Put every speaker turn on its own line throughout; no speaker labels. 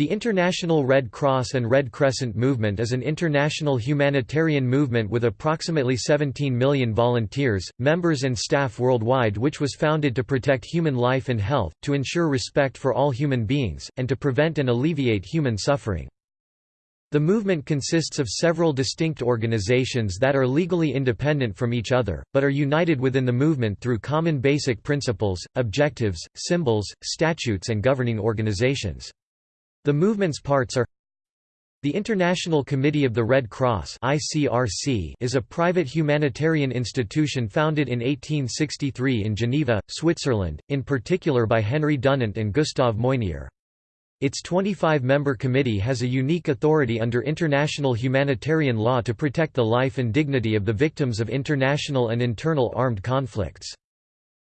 The International Red Cross and Red Crescent Movement is an international humanitarian movement with approximately 17 million volunteers, members and staff worldwide which was founded to protect human life and health, to ensure respect for all human beings, and to prevent and alleviate human suffering. The movement consists of several distinct organizations that are legally independent from each other, but are united within the movement through common basic principles, objectives, symbols, statutes and governing organizations. The movement's parts are the International Committee of the Red Cross is a private humanitarian institution founded in 1863 in Geneva, Switzerland, in particular by Henry Dunant and Gustave Moynier. Its 25-member committee has a unique authority under international humanitarian law to protect the life and dignity of the victims of international and internal armed conflicts.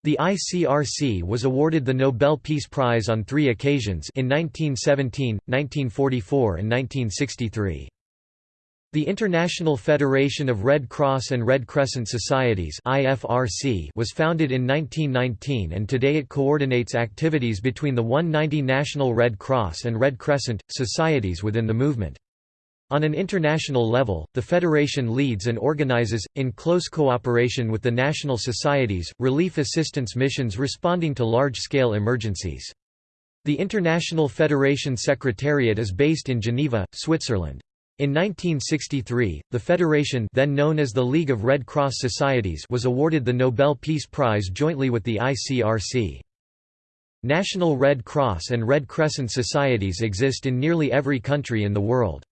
The ICRC was awarded the Nobel Peace Prize on three occasions in 1917, 1944 and 1963. The International Federation of Red Cross and Red Crescent Societies IFRC was founded in 1919 and today it coordinates activities between the 190 national Red Cross and Red Crescent, societies within the movement. On an international level, the Federation leads and organizes, in close cooperation with the national societies, relief assistance missions responding to large-scale emergencies. The International Federation Secretariat is based in Geneva, Switzerland. In 1963, the Federation then known as the League of Red Cross Societies was awarded the Nobel Peace Prize jointly with the ICRC. National Red Cross and Red Crescent societies exist in nearly every country in the world.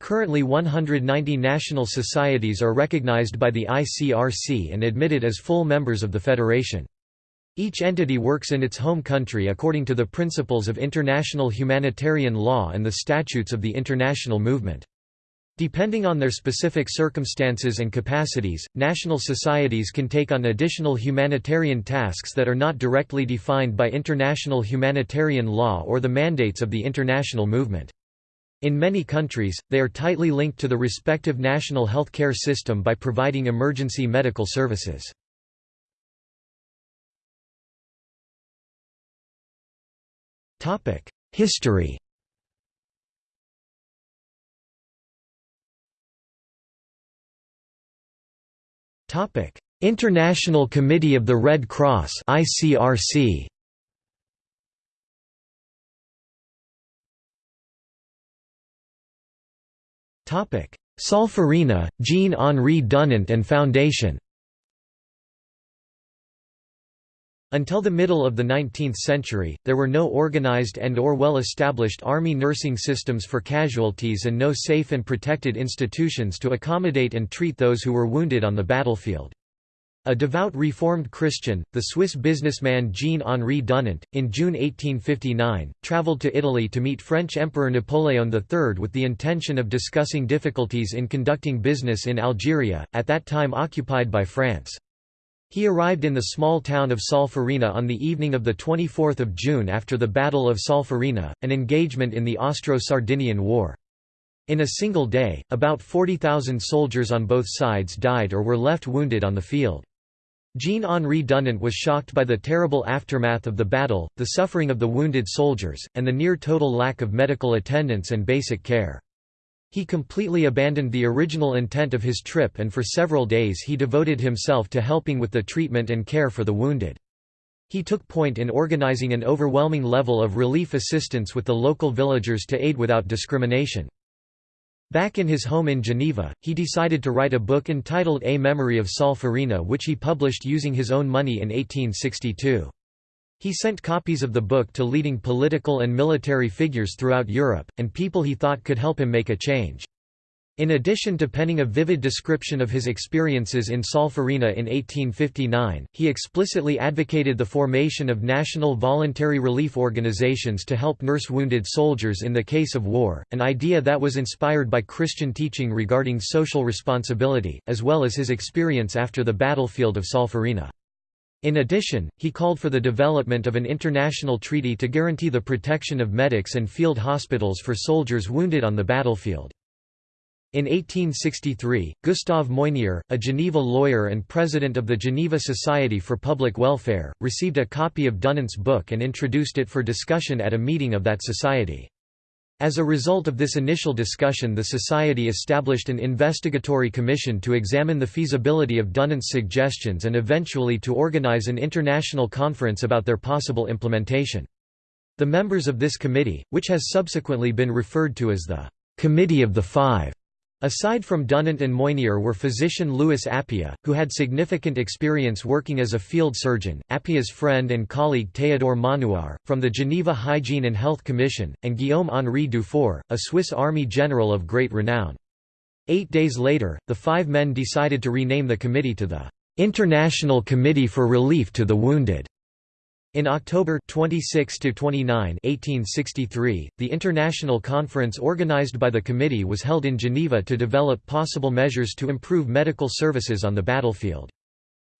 Currently 190 national societies are recognized by the ICRC and admitted as full members of the federation. Each entity works in its home country according to the principles of international humanitarian law and the statutes of the international movement. Depending on their specific circumstances and capacities, national societies can take on additional humanitarian tasks that are not directly defined by international humanitarian law or the mandates of the international movement. In many countries, they are tightly linked to the respective national health care system by providing emergency medical services. History International Committee of the Red Cross ICRC Solferino, Jean-Henri Dunant and Foundation Until the middle of the 19th century, there were no organized and or well-established army nursing systems for casualties and no safe and protected institutions to accommodate and treat those who were wounded on the battlefield. A devout Reformed Christian, the Swiss businessman Jean-Henri Dunant, in June 1859, travelled to Italy to meet French Emperor Napoleon III with the intention of discussing difficulties in conducting business in Algeria, at that time occupied by France. He arrived in the small town of Solferino on the evening of 24 June after the Battle of Solferino, an engagement in the Austro-Sardinian War. In a single day, about 40,000 soldiers on both sides died or were left wounded on the field. Jean-Henri Dunant was shocked by the terrible aftermath of the battle, the suffering of the wounded soldiers, and the near-total lack of medical attendance and basic care. He completely abandoned the original intent of his trip and for several days he devoted himself to helping with the treatment and care for the wounded. He took point in organizing an overwhelming level of relief assistance with the local villagers to aid without discrimination. Back in his home in Geneva, he decided to write a book entitled A Memory of Solferino which he published using his own money in 1862. He sent copies of the book to leading political and military figures throughout Europe, and people he thought could help him make a change. In addition to penning a vivid description of his experiences in Solferino in 1859, he explicitly advocated the formation of national voluntary relief organizations to help nurse wounded soldiers in the case of war, an idea that was inspired by Christian teaching regarding social responsibility, as well as his experience after the battlefield of Solferino. In addition, he called for the development of an international treaty to guarantee the protection of medics and field hospitals for soldiers wounded on the battlefield. In 1863, Gustave Moynier, a Geneva lawyer and president of the Geneva Society for Public Welfare, received a copy of Dunant's book and introduced it for discussion at a meeting of that society. As a result of this initial discussion the Society established an investigatory commission to examine the feasibility of Dunant's suggestions and eventually to organize an international conference about their possible implementation. The members of this committee, which has subsequently been referred to as the «Committee of the Five, Aside from Dunant and Moynier were physician Louis Appia, who had significant experience working as a field surgeon, Appia's friend and colleague Théodore Maunoir, from the Geneva Hygiene and Health Commission, and Guillaume-Henri Dufour, a Swiss army general of great renown. Eight days later, the five men decided to rename the committee to the "'International Committee for Relief to the Wounded' In October 26 to 29, 1863, the international conference organized by the committee was held in Geneva to develop possible measures to improve medical services on the battlefield.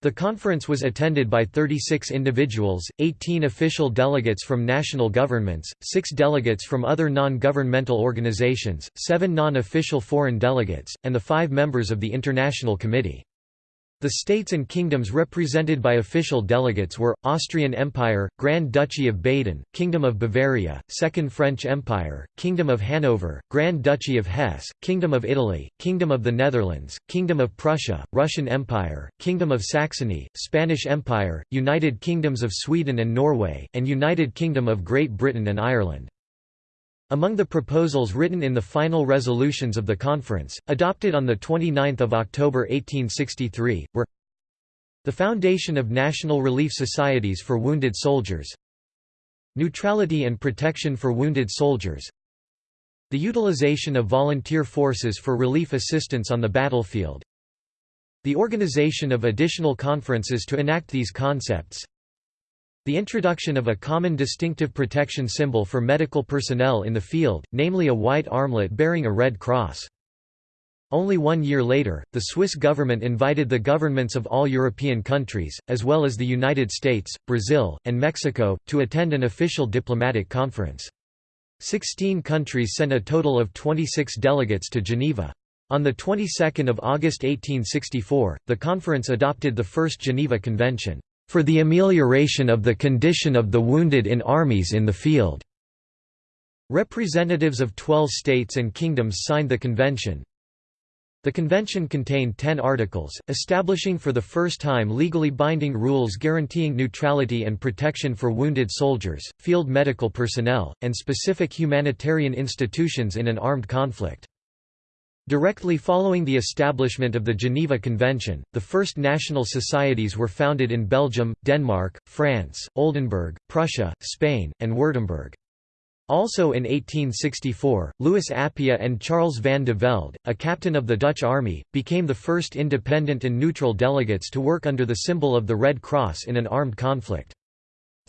The conference was attended by 36 individuals, 18 official delegates from national governments, 6 delegates from other non-governmental organizations, 7 non-official foreign delegates, and the 5 members of the International Committee. The states and kingdoms represented by official delegates were, Austrian Empire, Grand Duchy of Baden, Kingdom of Bavaria, Second French Empire, Kingdom of Hanover, Grand Duchy of Hesse, Kingdom of Italy, Kingdom of the Netherlands, Kingdom of Prussia, Russian Empire, Kingdom of Saxony, Spanish Empire, United Kingdoms of Sweden and Norway, and United Kingdom of Great Britain and Ireland. Among the proposals written in the final resolutions of the conference, adopted on 29 October 1863, were the foundation of national relief societies for wounded soldiers neutrality and protection for wounded soldiers the utilization of volunteer forces for relief assistance on the battlefield the organization of additional conferences to enact these concepts the introduction of a common distinctive protection symbol for medical personnel in the field, namely a white armlet bearing a red cross. Only one year later, the Swiss government invited the governments of all European countries, as well as the United States, Brazil, and Mexico, to attend an official diplomatic conference. Sixteen countries sent a total of 26 delegates to Geneva. On the 22nd of August 1864, the conference adopted the First Geneva Convention for the amelioration of the condition of the wounded in armies in the field." Representatives of 12 states and kingdoms signed the convention. The convention contained ten articles, establishing for the first time legally binding rules guaranteeing neutrality and protection for wounded soldiers, field medical personnel, and specific humanitarian institutions in an armed conflict. Directly following the establishment of the Geneva Convention, the first national societies were founded in Belgium, Denmark, France, Oldenburg, Prussia, Spain, and Württemberg. Also in 1864, Louis Appia and Charles van de Velde, a captain of the Dutch army, became the first independent and neutral delegates to work under the symbol of the Red Cross in an armed conflict.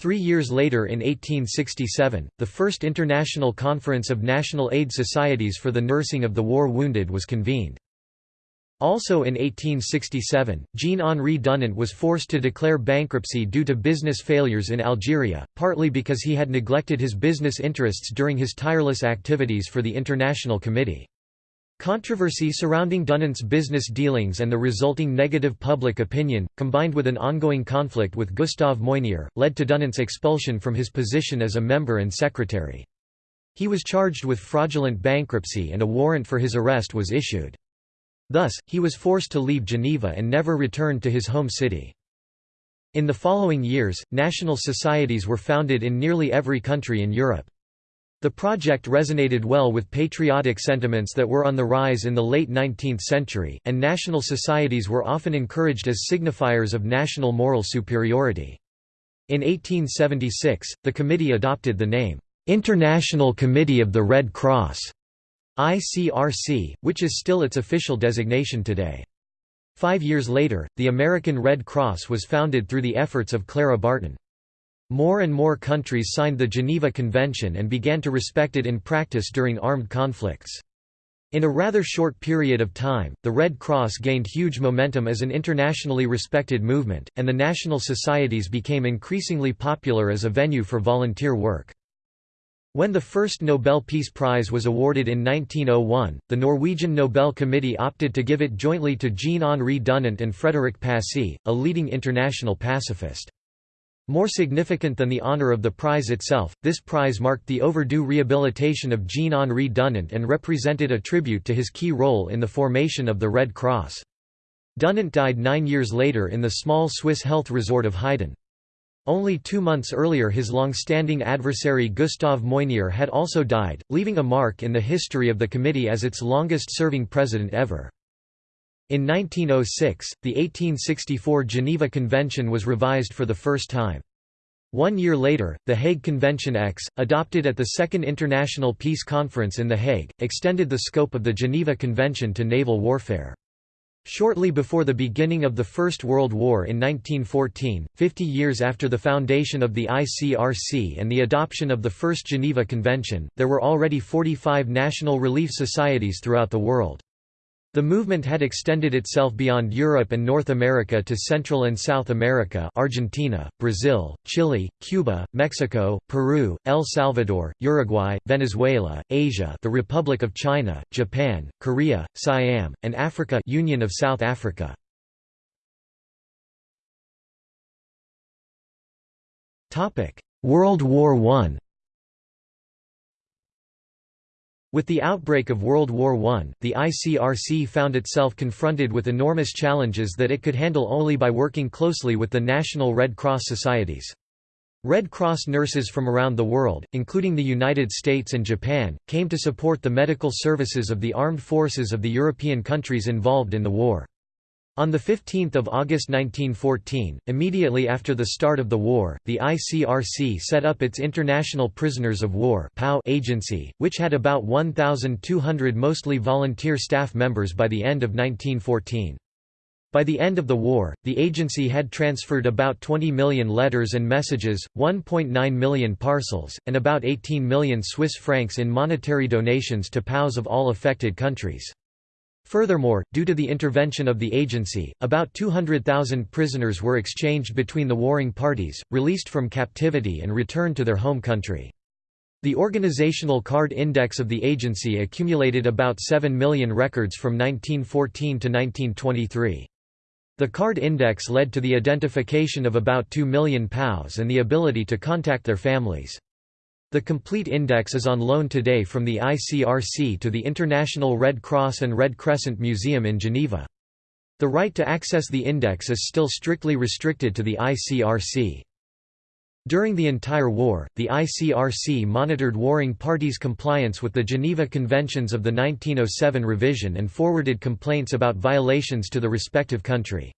Three years later in 1867, the first International Conference of National Aid Societies for the Nursing of the War Wounded was convened. Also in 1867, Jean-Henri Dunant was forced to declare bankruptcy due to business failures in Algeria, partly because he had neglected his business interests during his tireless activities for the International Committee. Controversy surrounding Dunant's business dealings and the resulting negative public opinion, combined with an ongoing conflict with Gustave Moynier, led to Dunant's expulsion from his position as a member and secretary. He was charged with fraudulent bankruptcy and a warrant for his arrest was issued. Thus, he was forced to leave Geneva and never returned to his home city. In the following years, national societies were founded in nearly every country in Europe. The project resonated well with patriotic sentiments that were on the rise in the late 19th century, and national societies were often encouraged as signifiers of national moral superiority. In 1876, the committee adopted the name, "'International Committee of the Red Cross' ICRC, which is still its official designation today. Five years later, the American Red Cross was founded through the efforts of Clara Barton. More and more countries signed the Geneva Convention and began to respect it in practice during armed conflicts. In a rather short period of time, the Red Cross gained huge momentum as an internationally respected movement, and the national societies became increasingly popular as a venue for volunteer work. When the first Nobel Peace Prize was awarded in 1901, the Norwegian Nobel Committee opted to give it jointly to Jean-Henri Dunant and Frédéric Passy, a leading international pacifist. More significant than the honor of the prize itself, this prize marked the overdue rehabilitation of Jean-Henri Dunant and represented a tribute to his key role in the formation of the Red Cross. Dunant died nine years later in the small Swiss health resort of Heiden. Only two months earlier his long-standing adversary Gustave Moynier had also died, leaving a mark in the history of the committee as its longest-serving president ever. In 1906, the 1864 Geneva Convention was revised for the first time. One year later, the Hague Convention X, adopted at the Second International Peace Conference in The Hague, extended the scope of the Geneva Convention to naval warfare. Shortly before the beginning of the First World War in 1914, 50 years after the foundation of the ICRC and the adoption of the First Geneva Convention, there were already 45 national relief societies throughout the world. The movement had extended itself beyond Europe and North America to Central and South America Argentina, Brazil, Chile, Cuba, Mexico, Peru, El Salvador, Uruguay, Venezuela, Asia the Republic of China, Japan, Korea, Siam, and Africa Union of South Africa. World War I With the outbreak of World War I, the ICRC found itself confronted with enormous challenges that it could handle only by working closely with the national Red Cross societies. Red Cross nurses from around the world, including the United States and Japan, came to support the medical services of the armed forces of the European countries involved in the war. On 15 August 1914, immediately after the start of the war, the ICRC set up its International Prisoners of War agency, which had about 1,200 mostly volunteer staff members by the end of 1914. By the end of the war, the agency had transferred about 20 million letters and messages, 1.9 million parcels, and about 18 million Swiss francs in monetary donations to POWs of all affected countries. Furthermore, due to the intervention of the agency, about 200,000 prisoners were exchanged between the warring parties, released from captivity and returned to their home country. The organizational card index of the agency accumulated about 7 million records from 1914 to 1923. The card index led to the identification of about 2 million POWs and the ability to contact their families. The complete index is on loan today from the ICRC to the International Red Cross and Red Crescent Museum in Geneva. The right to access the index is still strictly restricted to the ICRC. During the entire war, the ICRC monitored warring parties' compliance with the Geneva Conventions of the 1907 revision and forwarded complaints about violations to the respective country.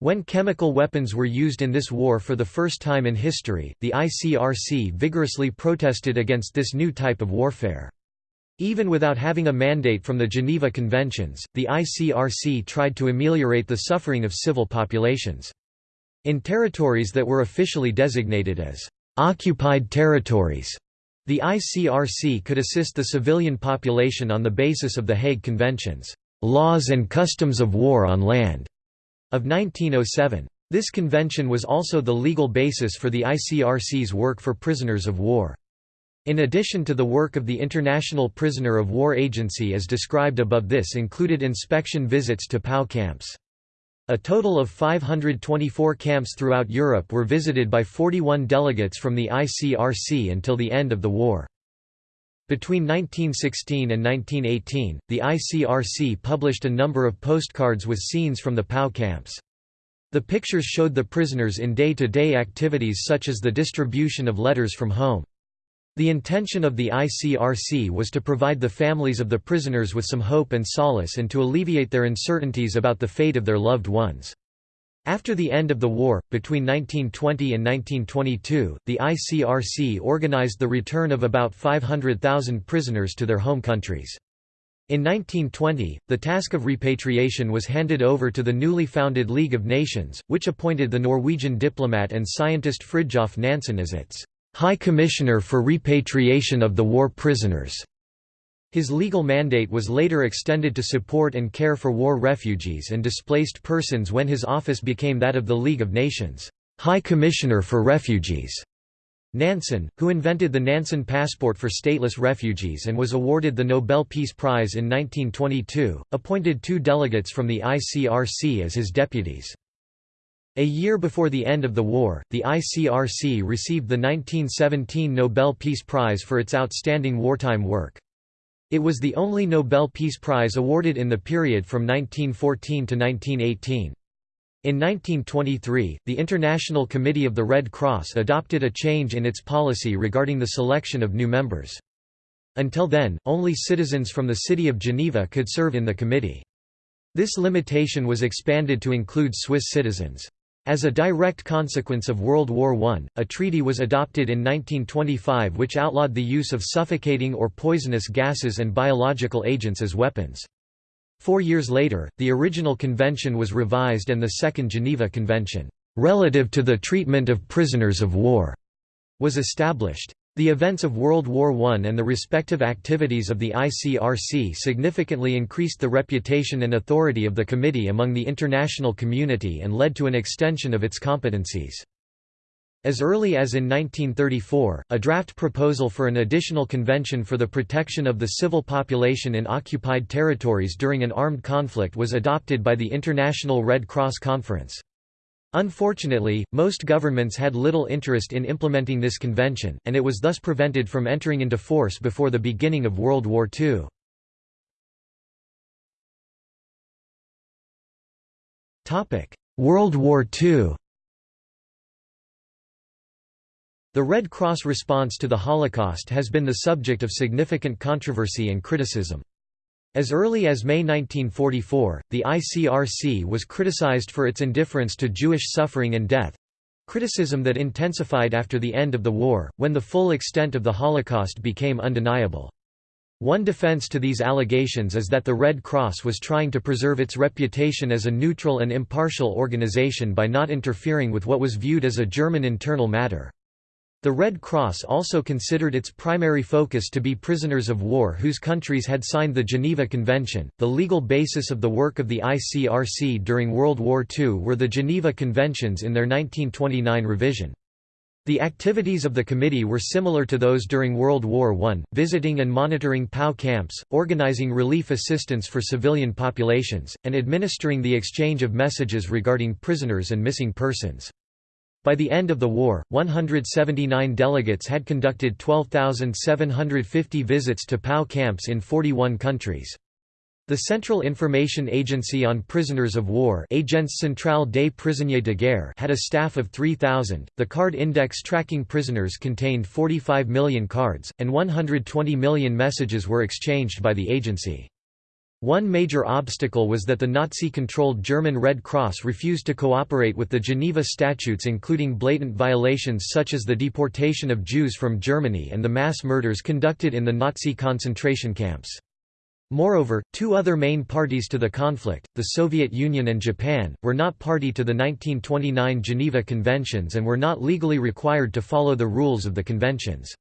When chemical weapons were used in this war for the first time in history, the ICRC vigorously protested against this new type of warfare. Even without having a mandate from the Geneva Conventions, the ICRC tried to ameliorate the suffering of civil populations. In territories that were officially designated as occupied territories, the ICRC could assist the civilian population on the basis of the Hague Conventions, laws and customs of war on land of 1907. This convention was also the legal basis for the ICRC's work for prisoners of war. In addition to the work of the International Prisoner of War Agency as described above this included inspection visits to POW camps. A total of 524 camps throughout Europe were visited by 41 delegates from the ICRC until the end of the war. Between 1916 and 1918, the ICRC published a number of postcards with scenes from the POW camps. The pictures showed the prisoners in day-to-day -day activities such as the distribution of letters from home. The intention of the ICRC was to provide the families of the prisoners with some hope and solace and to alleviate their uncertainties about the fate of their loved ones. After the end of the war, between 1920 and 1922, the ICRC organized the return of about 500,000 prisoners to their home countries. In 1920, the task of repatriation was handed over to the newly founded League of Nations, which appointed the Norwegian diplomat and scientist Fridtjof Nansen as its High Commissioner for Repatriation of the War Prisoners. His legal mandate was later extended to support and care for war refugees and displaced persons when his office became that of the League of Nations High Commissioner for Refugees. Nansen, who invented the Nansen passport for stateless refugees and was awarded the Nobel Peace Prize in 1922, appointed two delegates from the ICRC as his deputies. A year before the end of the war, the ICRC received the 1917 Nobel Peace Prize for its outstanding wartime work. It was the only Nobel Peace Prize awarded in the period from 1914 to 1918. In 1923, the International Committee of the Red Cross adopted a change in its policy regarding the selection of new members. Until then, only citizens from the city of Geneva could serve in the committee. This limitation was expanded to include Swiss citizens. As a direct consequence of World War I, a treaty was adopted in 1925 which outlawed the use of suffocating or poisonous gases and biological agents as weapons. Four years later, the original convention was revised and the Second Geneva Convention, "...relative to the treatment of prisoners of war", was established. The events of World War I and the respective activities of the ICRC significantly increased the reputation and authority of the committee among the international community and led to an extension of its competencies. As early as in 1934, a draft proposal for an additional convention for the protection of the civil population in occupied territories during an armed conflict was adopted by the International Red Cross Conference. Unfortunately, most governments had little interest in implementing this convention, and it was thus prevented from entering into force before the beginning of World War II. World War II The Red Cross response to the Holocaust has been the subject of significant controversy and criticism. As early as May 1944, the ICRC was criticized for its indifference to Jewish suffering and death—criticism that intensified after the end of the war, when the full extent of the Holocaust became undeniable. One defense to these allegations is that the Red Cross was trying to preserve its reputation as a neutral and impartial organization by not interfering with what was viewed as a German internal matter. The Red Cross also considered its primary focus to be prisoners of war whose countries had signed the Geneva Convention. The legal basis of the work of the ICRC during World War II were the Geneva Conventions in their 1929 revision. The activities of the committee were similar to those during World War I, visiting and monitoring POW camps, organizing relief assistance for civilian populations, and administering the exchange of messages regarding prisoners and missing persons. By the end of the war, 179 delegates had conducted 12,750 visits to POW camps in 41 countries. The Central Information Agency on Prisoners of War Agence Centrale des Prisonniers de Guerre had a staff of 3,000. The card index tracking prisoners contained 45 million cards, and 120 million messages were exchanged by the agency. One major obstacle was that the Nazi-controlled German Red Cross refused to cooperate with the Geneva Statutes including blatant violations such as the deportation of Jews from Germany and the mass murders conducted in the Nazi concentration camps. Moreover, two other main parties to the conflict, the Soviet Union and Japan, were not party to the 1929 Geneva Conventions and were not legally required to follow the rules of the conventions.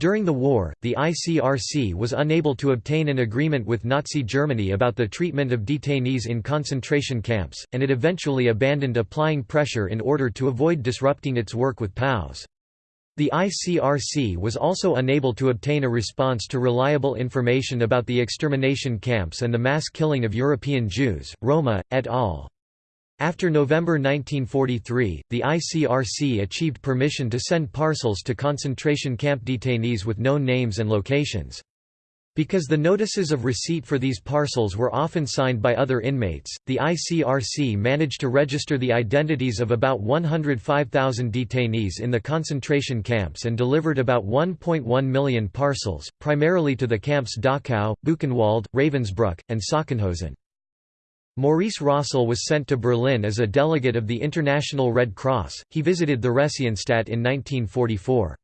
During the war, the ICRC was unable to obtain an agreement with Nazi Germany about the treatment of detainees in concentration camps, and it eventually abandoned applying pressure in order to avoid disrupting its work with POWs. The ICRC was also unable to obtain a response to reliable information about the extermination camps and the mass killing of European Jews. Roma, et al. After November 1943, the ICRC achieved permission to send parcels to concentration camp detainees with known names and locations. Because the notices of receipt for these parcels were often signed by other inmates, the ICRC managed to register the identities of about 105,000 detainees in the concentration camps and delivered about 1.1 million parcels, primarily to the camps Dachau, Buchenwald, Ravensbrück, and Sachsenhausen. Maurice Rossel was sent to Berlin as a delegate of the International Red Cross. He visited the Theresienstadt in 1944.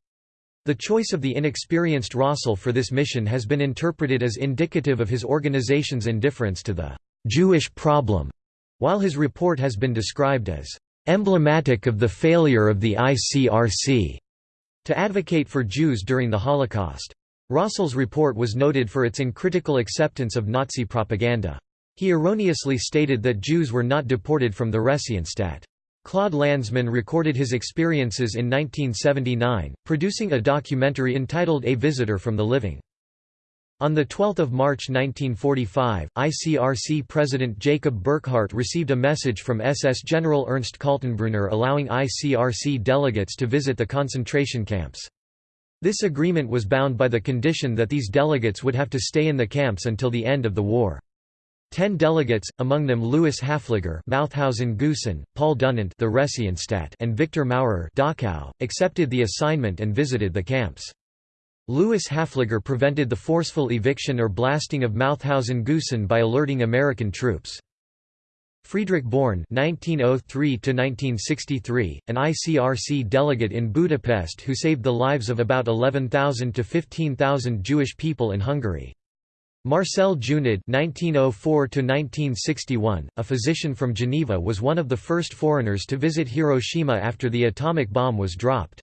The choice of the inexperienced Rossel for this mission has been interpreted as indicative of his organization's indifference to the Jewish problem, while his report has been described as emblematic of the failure of the ICRC to advocate for Jews during the Holocaust. Rossel's report was noted for its uncritical acceptance of Nazi propaganda. He erroneously stated that Jews were not deported from the Theresienstadt. Claude Lanzmann recorded his experiences in 1979, producing a documentary entitled A Visitor from the Living. On 12 March 1945, ICRC President Jacob Burckhardt received a message from SS General Ernst Kaltenbrunner allowing ICRC delegates to visit the concentration camps. This agreement was bound by the condition that these delegates would have to stay in the camps until the end of the war. Ten delegates, among them Louis Hafliger Mauthausen Paul Dunant the and Victor Maurer Dachau, accepted the assignment and visited the camps. Louis Hafliger prevented the forceful eviction or blasting of Mauthausen Gusen by alerting American troops. Friedrich Born (1903–1963), an ICRC delegate in Budapest who saved the lives of about 11,000 to 15,000 Jewish people in Hungary. Marcel Junod (1904–1961), a physician from Geneva, was one of the first foreigners to visit Hiroshima after the atomic bomb was dropped.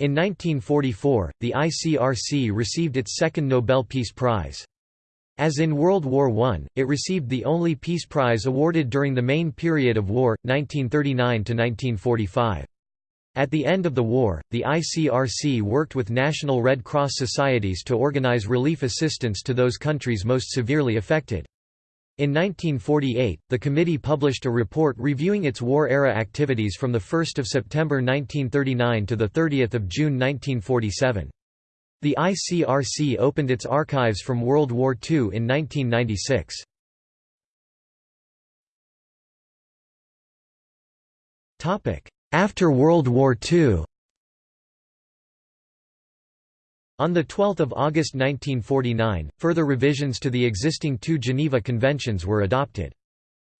In 1944, the ICRC received its second Nobel Peace Prize. As in World War I, it received the only peace prize awarded during the main period of war, 1939–1945. At the end of the war, the ICRC worked with national Red Cross societies to organize relief assistance to those countries most severely affected. In 1948, the committee published a report reviewing its war-era activities from 1 September 1939 to 30 June 1947. The ICRC opened its archives from World War II in 1996. After World War II On 12 August 1949, further revisions to the existing two Geneva Conventions were adopted.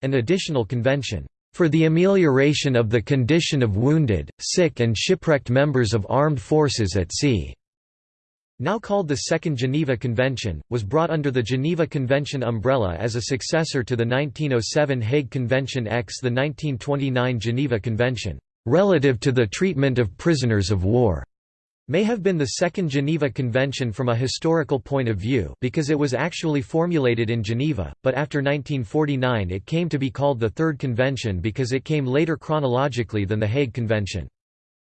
An additional convention, "...for the amelioration of the condition of wounded, sick and shipwrecked members of armed forces at sea." Now called the Second Geneva Convention, was brought under the Geneva Convention umbrella as a successor to the 1907 Hague Convention X the 1929 Geneva Convention, "...relative to the treatment of prisoners of war." may have been the Second Geneva Convention from a historical point of view because it was actually formulated in Geneva, but after 1949 it came to be called the Third Convention because it came later chronologically than the Hague Convention.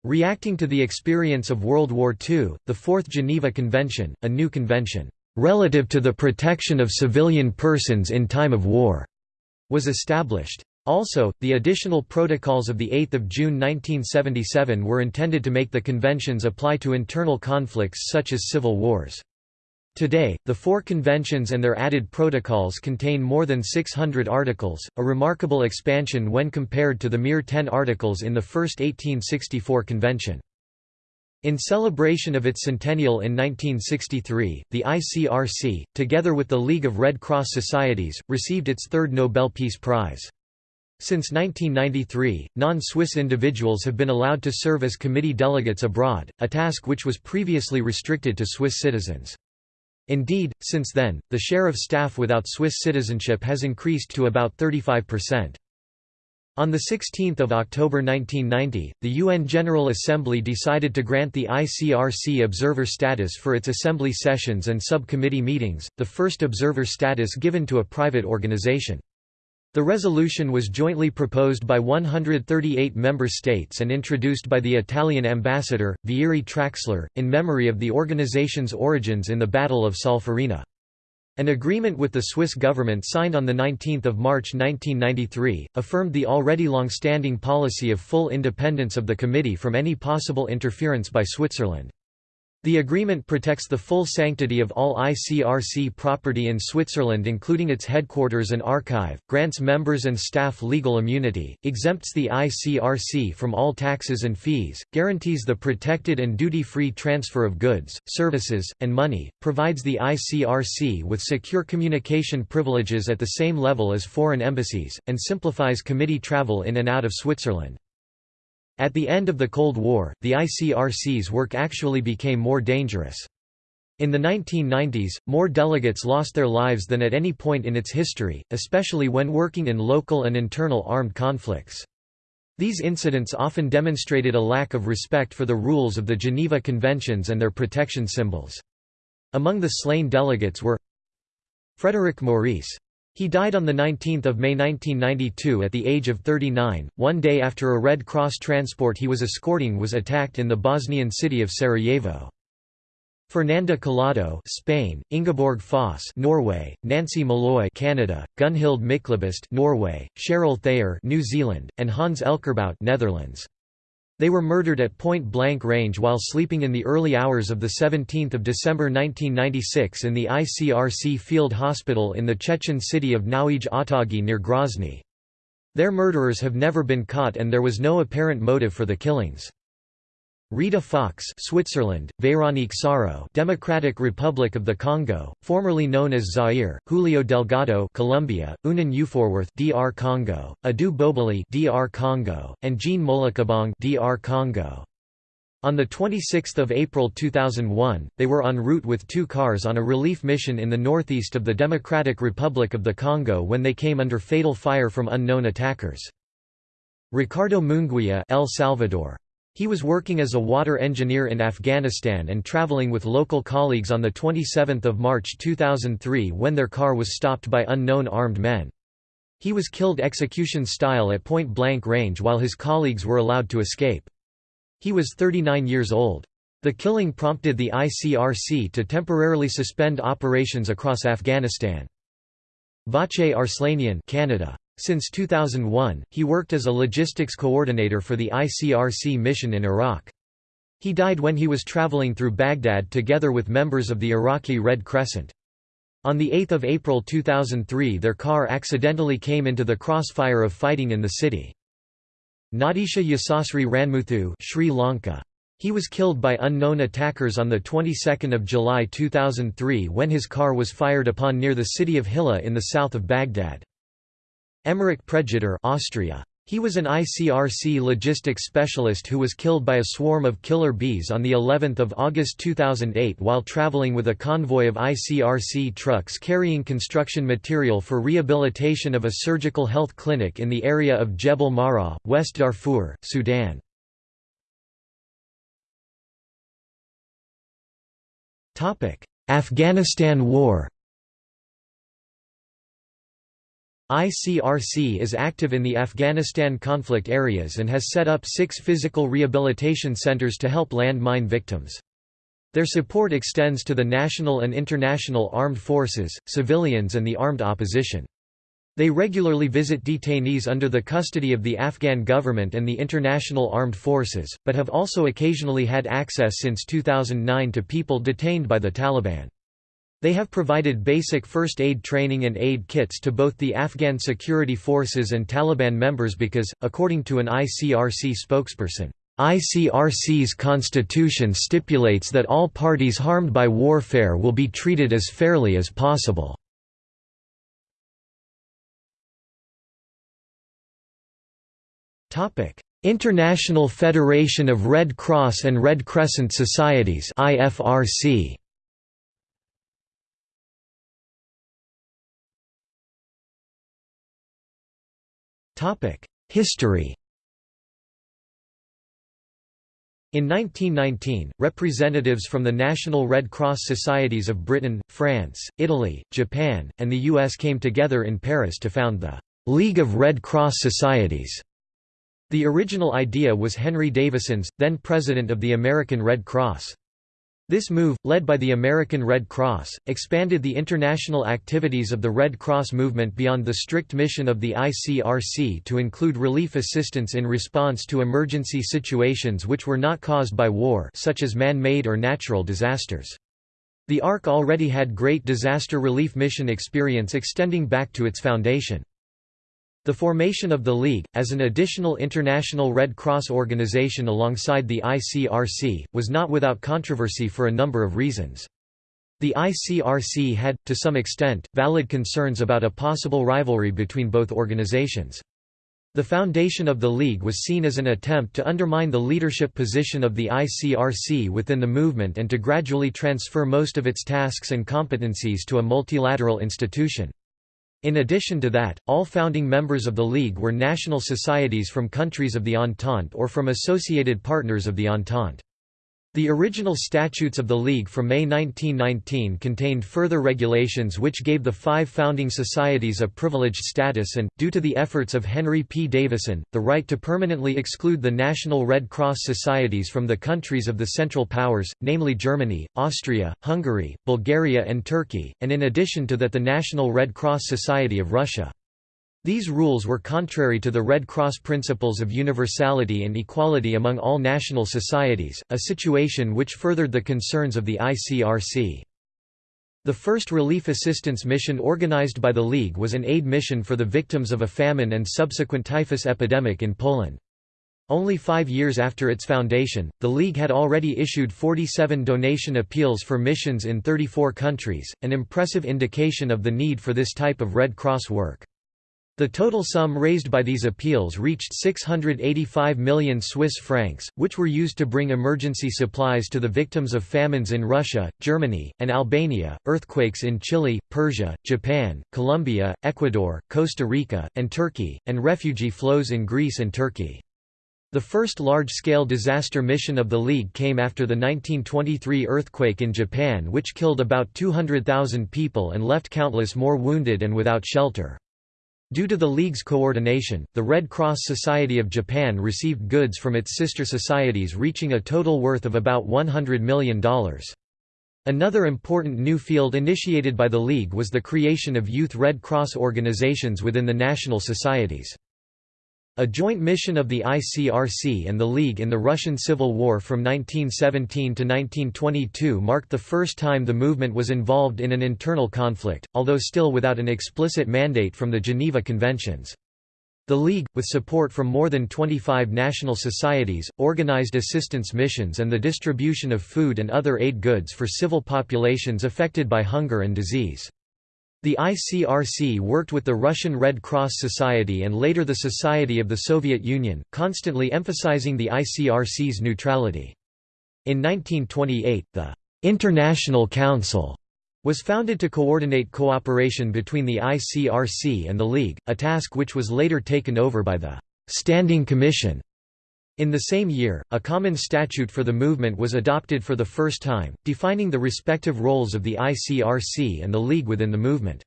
Reacting to the experience of World War II, the Fourth Geneva Convention, a new convention, "...relative to the protection of civilian persons in time of war", was established. Also, the additional protocols of 8 June 1977 were intended to make the conventions apply to internal conflicts such as civil wars. Today, the four conventions and their added protocols contain more than 600 articles, a remarkable expansion when compared to the mere 10 articles in the first 1864 convention. In celebration of its centennial in 1963, the ICRC, together with the League of Red Cross Societies, received its third Nobel Peace Prize. Since 1993, non-Swiss individuals have been allowed to serve as committee delegates abroad, a task which was previously restricted to Swiss citizens. Indeed, since then, the share of staff without Swiss citizenship has increased to about 35%. On 16 October 1990, the UN General Assembly decided to grant the ICRC observer status for its assembly sessions and subcommittee meetings, the first observer status given to a private organization. The resolution was jointly proposed by 138 member states and introduced by the Italian ambassador, Vieri Traxler, in memory of the organization's origins in the Battle of Solferino. An agreement with the Swiss government signed on 19 March 1993, affirmed the already long-standing policy of full independence of the committee from any possible interference by Switzerland. The agreement protects the full sanctity of all ICRC property in Switzerland including its headquarters and archive, grants members and staff legal immunity, exempts the ICRC from all taxes and fees, guarantees the protected and duty-free transfer of goods, services, and money, provides the ICRC with secure communication privileges at the same level as foreign embassies, and simplifies committee travel in and out of Switzerland. At the end of the Cold War, the ICRC's work actually became more dangerous. In the 1990s, more delegates lost their lives than at any point in its history, especially when working in local and internal armed conflicts. These incidents often demonstrated a lack of respect for the rules of the Geneva Conventions and their protection symbols. Among the slain delegates were Frédéric Maurice he died on 19 May 1992 at the age of 39, one day after a Red Cross transport he was escorting was attacked in the Bosnian city of Sarajevo. Fernanda Collado Spain, Ingeborg Foss Norway, Nancy Malloy Canada, Gunhild Myklebust Norway, Cheryl Thayer New Zealand, and Hans Elkerbout Netherlands. They were murdered at point-blank range while sleeping in the early hours of 17 December 1996 in the ICRC field hospital in the Chechen city of Novye Atagi near Grozny. Their murderers have never been caught and there was no apparent motive for the killings. Rita Fox Switzerland, Véronique Saro Democratic Republic of the Congo, formerly known as Zaire, Julio Delgado Colombia, Unan Uforworth DR Congo, Adu Boboli DR Congo, and Jean Molokabong DR Congo. On 26 April 2001, they were en route with two cars on a relief mission in the northeast of the Democratic Republic of the Congo when they came under fatal fire from unknown attackers. Ricardo Munguia El Salvador. He was working as a water engineer in Afghanistan and traveling with local colleagues on 27 March 2003 when their car was stopped by unknown armed men. He was killed execution-style at point-blank range while his colleagues were allowed to escape. He was 39 years old. The killing prompted the ICRC to temporarily suspend operations across Afghanistan. Vache Arslanian Canada. Since 2001, he worked as a logistics coordinator for the ICRC mission in Iraq. He died when he was traveling through Baghdad together with members of the Iraqi Red Crescent. On 8 April 2003 their car accidentally came into the crossfire of fighting in the city. Nadisha Yasasri Ranmuthu Sri Lanka. He was killed by unknown attackers on the 22nd of July 2003 when his car was fired upon near the city of Hilla in the south of Baghdad. Emmerich Pregetter Austria. He was an ICRC logistics specialist who was killed by a swarm of killer bees on the 11th of August 2008 while traveling with a convoy of ICRC trucks carrying construction material for rehabilitation of a surgical health clinic in the area of Jebel Marra, West Darfur, Sudan. Afghanistan War ICRC is active in the Afghanistan conflict areas and has set up six physical rehabilitation centers to help landmine victims. Their support extends to the national and international armed forces, civilians and the armed opposition. They regularly visit detainees under the custody of the Afghan government and the international armed forces, but have also occasionally had access since 2009 to people detained by the Taliban. They have provided basic first aid training and aid kits to both the Afghan security forces and Taliban members because, according to an ICRC spokesperson, ICRC's constitution stipulates that all parties harmed by warfare will be treated as fairly as possible. International Federation of Red Cross and Red Crescent Societies IFRC History In 1919, representatives from the National Red Cross Societies of Britain, France, Italy, Japan, and the US came together in Paris to found the League of Red Cross Societies. The original idea was Henry Davison's, then president of the American Red Cross. This move, led by the American Red Cross, expanded the international activities of the Red Cross movement beyond the strict mission of the ICRC to include relief assistance in response to emergency situations which were not caused by war such as man-made or natural disasters. The ARC already had great disaster relief mission experience extending back to its foundation. The formation of the League, as an additional international Red Cross organization alongside the ICRC, was not without controversy for a number of reasons. The ICRC had, to some extent, valid concerns about a possible rivalry between both organizations. The foundation of the League was seen as an attempt to undermine the leadership position of the ICRC within the movement and to gradually transfer most of its tasks and competencies to a multilateral institution. In addition to that, all founding members of the League were national societies from countries of the Entente or from associated partners of the Entente. The original statutes of the League from May 1919 contained further regulations which gave the five founding societies a privileged status and, due to the efforts of Henry P. Davison, the right to permanently exclude the National Red Cross societies from the countries of the Central Powers, namely Germany, Austria, Hungary, Bulgaria and Turkey, and in addition to that the National Red Cross Society of Russia. These rules were contrary to the Red Cross principles of universality and equality among all national societies, a situation which furthered the concerns of the ICRC. The first relief assistance mission organized by the League was an aid mission for the victims of a famine and subsequent typhus epidemic in Poland. Only five years after its foundation, the League had already issued 47 donation appeals for missions in 34 countries, an impressive indication of the need for this type of Red Cross work. The total sum raised by these appeals reached 685 million Swiss francs, which were used to bring emergency supplies to the victims of famines in Russia, Germany, and Albania, earthquakes in Chile, Persia, Japan, Colombia, Ecuador, Costa Rica, and Turkey, and refugee flows in Greece and Turkey. The first large-scale disaster mission of the League came after the 1923 earthquake in Japan which killed about 200,000 people and left countless more wounded and without shelter. Due to the League's coordination, the Red Cross Society of Japan received goods from its sister societies reaching a total worth of about $100 million. Another important new field initiated by the League was the creation of youth Red Cross organizations within the national societies. A joint mission of the ICRC and the League in the Russian Civil War from 1917 to 1922 marked the first time the movement was involved in an internal conflict, although still without an explicit mandate from the Geneva Conventions. The League, with support from more than 25 national societies, organized assistance missions and the distribution of food and other aid goods for civil populations affected by hunger and disease. The ICRC worked with the Russian Red Cross Society and later the Society of the Soviet Union, constantly emphasizing the ICRC's neutrality. In 1928, the International Council was founded to coordinate cooperation between the ICRC and the League, a task which was later taken over by the Standing Commission in the same year, a common statute for the movement was adopted for the first time, defining the respective roles of the ICRC and the League within the movement.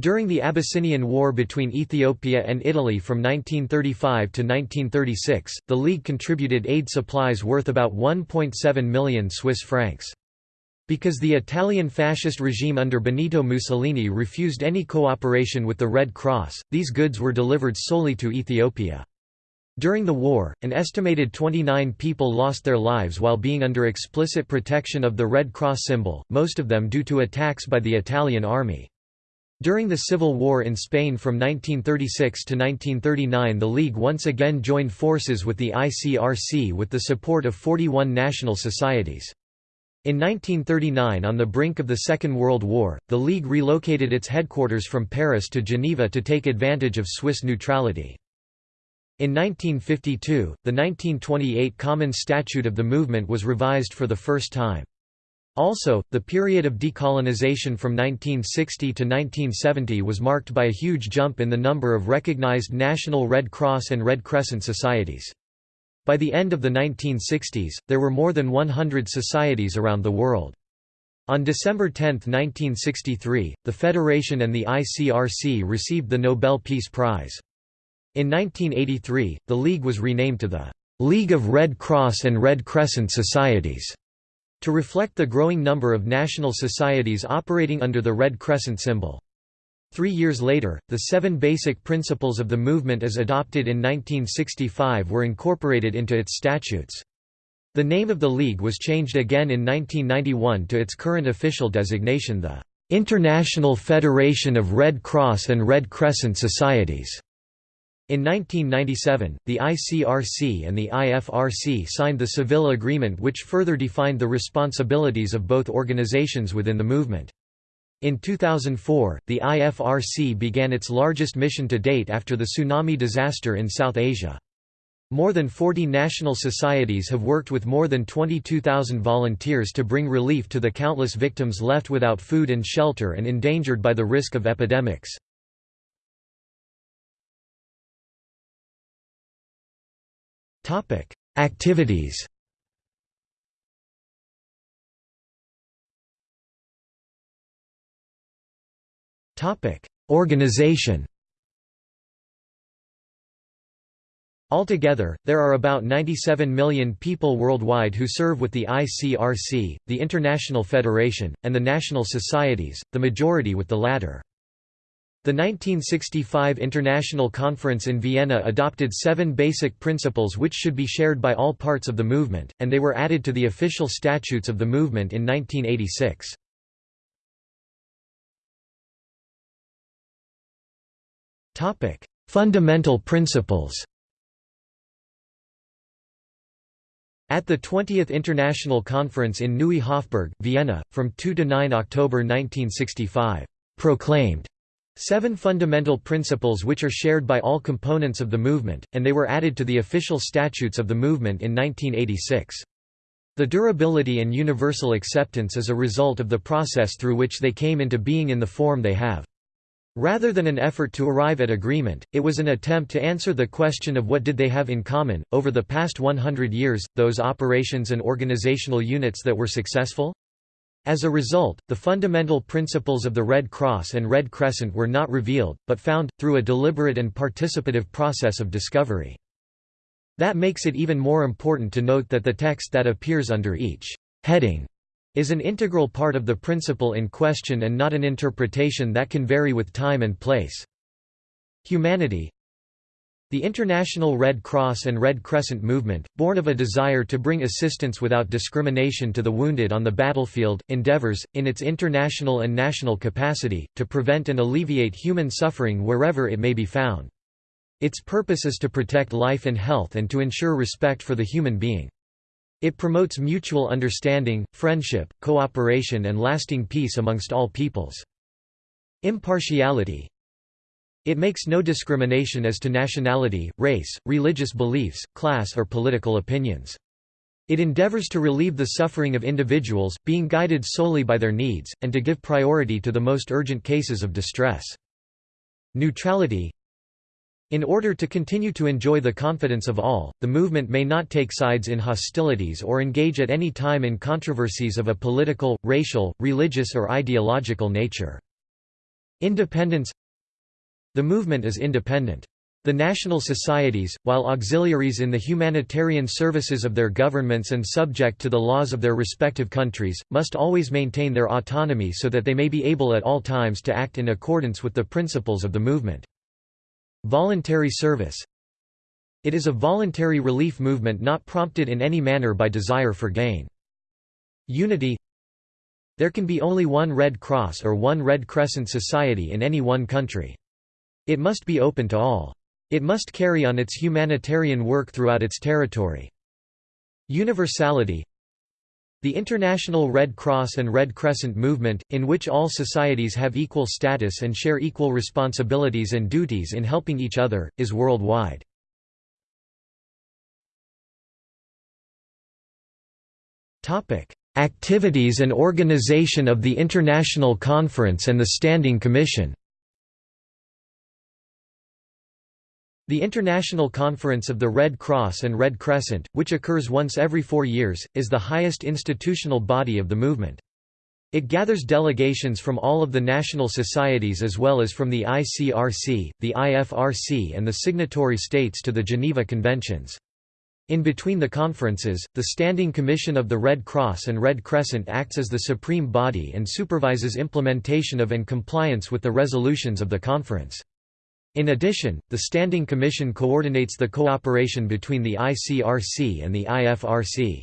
During the Abyssinian War between Ethiopia and Italy from 1935 to 1936, the League contributed aid supplies worth about 1.7 million Swiss francs. Because the Italian fascist regime under Benito Mussolini refused any cooperation with the Red Cross, these goods were delivered solely to Ethiopia. During the war, an estimated 29 people lost their lives while being under explicit protection of the Red Cross symbol, most of them due to attacks by the Italian army. During the Civil War in Spain from 1936 to 1939 the League once again joined forces with the ICRC with the support of 41 national societies. In 1939 on the brink of the Second World War, the League relocated its headquarters from Paris to Geneva to take advantage of Swiss neutrality. In 1952, the 1928 Common Statute of the movement was revised for the first time. Also, the period of decolonization from 1960 to 1970 was marked by a huge jump in the number of recognized National Red Cross and Red Crescent societies. By the end of the 1960s, there were more than 100 societies around the world. On December 10, 1963, the Federation and the ICRC received the Nobel Peace Prize. In 1983, the League was renamed to the League of Red Cross and Red Crescent Societies to reflect the growing number of national societies operating under the Red Crescent symbol. Three years later, the seven basic principles of the movement as adopted in 1965 were incorporated into its statutes. The name of the League was changed again in 1991 to its current official designation the International Federation of Red Cross and Red Crescent Societies. In 1997, the ICRC and the IFRC signed the Seville Agreement which further defined the responsibilities of both organizations within the movement. In 2004, the IFRC began its largest mission to date after the tsunami disaster in South Asia. More than 40 national societies have worked with more than 22,000 volunteers to bring relief to the countless victims left without food and shelter and endangered by the risk of epidemics. Topic: Activities. Topic: Organization. Altogether, there are about 97 million people worldwide who serve with the ICRC, the International Federation, and the national societies, the majority with the latter. The 1965 International Conference in Vienna adopted seven basic principles which should be shared by all parts of the movement, and they were added to the official statutes of the movement in 1986. Fundamental principles At the 20th International Conference in Neue Hofburg, Vienna, from 2–9 October 1965, proclaimed seven fundamental principles which are shared by all components of the movement, and they were added to the official statutes of the movement in 1986. The durability and universal acceptance is a result of the process through which they came into being in the form they have. Rather than an effort to arrive at agreement, it was an attempt to answer the question of what did they have in common. Over the past 100 years, those operations and organizational units that were successful? As a result, the fundamental principles of the Red Cross and Red Crescent were not revealed, but found, through a deliberate and participative process of discovery. That makes it even more important to note that the text that appears under each heading is an integral part of the principle in question and not an interpretation that can vary with time and place. Humanity The International Red Cross and Red Crescent movement, born of a desire to bring assistance without discrimination to the wounded on the battlefield, endeavors, in its international and national capacity, to prevent and alleviate human suffering wherever it may be found. Its purpose is to protect life and health and to ensure respect for the human being. It promotes mutual understanding, friendship, cooperation and lasting peace amongst all peoples. Impartiality It makes no discrimination as to nationality, race, religious beliefs, class or political opinions. It endeavors to relieve the suffering of individuals, being guided solely by their needs, and to give priority to the most urgent cases of distress. Neutrality in order to continue to enjoy the confidence of all, the movement may not take sides in hostilities or engage at any time in controversies of a political, racial, religious or ideological nature. Independence The movement is independent. The national societies, while auxiliaries in the humanitarian services of their governments and subject to the laws of their respective countries, must always maintain their autonomy so that they may be able at all times to act in accordance with the principles of the movement. Voluntary service It is a voluntary relief movement not prompted in any manner by desire for gain. Unity There can be only one Red Cross or one Red Crescent Society in any one country. It must be open to all. It must carry on its humanitarian work throughout its territory. Universality the International Red Cross and Red Crescent movement, in which all societies have equal status and share equal responsibilities and duties in helping each other, is worldwide. Activities and organization of the International Conference and the Standing Commission The International Conference of the Red Cross and Red Crescent, which occurs once every four years, is the highest institutional body of the movement. It gathers delegations from all of the national societies as well as from the ICRC, the IFRC and the signatory states to the Geneva Conventions. In between the conferences, the Standing Commission of the Red Cross and Red Crescent acts as the supreme body and supervises implementation of and compliance with the resolutions of the conference. In addition, the Standing Commission coordinates the cooperation between the ICRC and the IFRC.